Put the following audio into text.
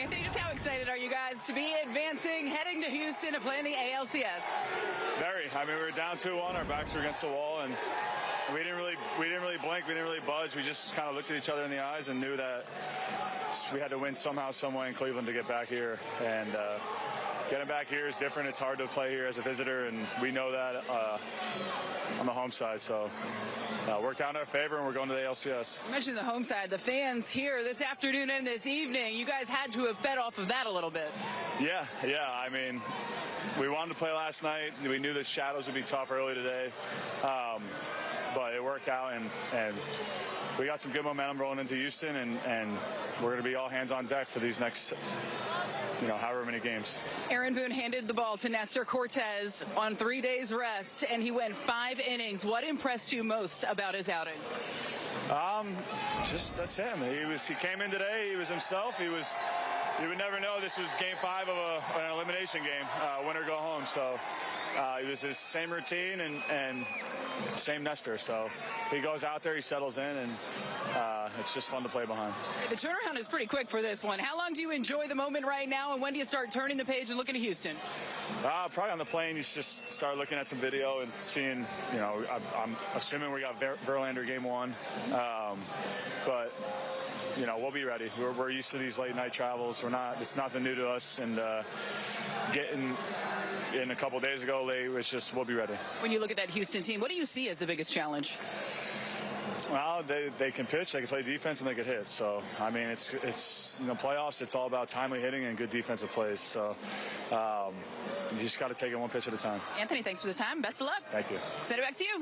Anthony, just how excited are you guys to be advancing, heading to Houston to play in the ALCS? Very. I mean, we were down 2-1. Our backs were against the wall, and we didn't really we didn't really blink. We didn't really budge. We just kind of looked at each other in the eyes and knew that we had to win somehow, some way in Cleveland to get back here. And uh, getting back here is different. It's hard to play here as a visitor, and we know that uh, on the home side. So uh, worked out in our favor, and we're going to the ALCS. You mentioned the home side, the fans here this afternoon and this evening. You guys had to have fed off of that a little bit. Yeah, yeah. I mean, we wanted to play last night. We knew the shadows would be tough early today, um, but it worked out, and and we got some good momentum rolling into Houston, and and we're going to be all hands on deck for these next, you know, however many games. Aaron Boone handed the ball to Nestor Cortes on three days rest, and he went five innings. What impressed you most about his outing? Um, just that's him. He was. He came in today. He was himself. He was. You would never know this was game five of a, an elimination game, uh, win or go home. So uh, it was his same routine and, and same Nestor. So he goes out there, he settles in, and uh, it's just fun to play behind. The turnaround is pretty quick for this one. How long do you enjoy the moment right now, and when do you start turning the page and looking to Houston? Uh, probably on the plane, you just start looking at some video and seeing, you know, I, I'm assuming we got Ver- Verlander game one. Um, but you know, we'll be ready. We're, we're used to these late night travels. We're not. It's nothing new to us. And uh, getting in a couple days ago, late. It's just we'll be ready. When you look at that Houston team, what do you see as the biggest challenge? Well, they, they can pitch, they can play defense, and they can hit. So, I mean, it's it's in the playoffs. It's all about timely hitting and good defensive plays. So, um, you just got to take it one pitch at a time. Anthony, thanks for the time. Best of luck. Thank you. Send it back to you.